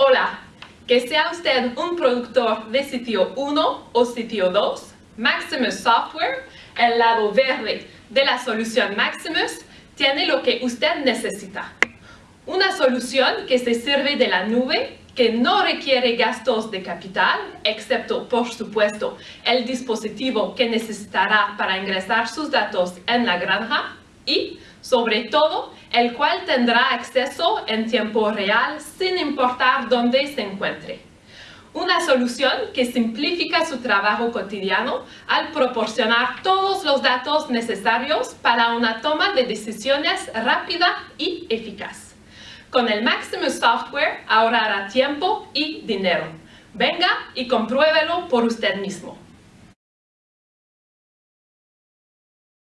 Hola, que sea usted un productor de sitio 1 o sitio 2, Maximus Software, el lado verde de la solución Maximus, tiene lo que usted necesita. Una solución que se sirve de la nube, que no requiere gastos de capital, excepto, por supuesto, el dispositivo que necesitará para ingresar sus datos en la granja y, sobre todo, el cual tendrá acceso en tiempo real sin importar dónde se encuentre. Una solución que simplifica su trabajo cotidiano al proporcionar todos los datos necesarios para una toma de decisiones rápida y eficaz. Con el Maximus Software ahorrará tiempo y dinero. Venga y compruébelo por usted mismo.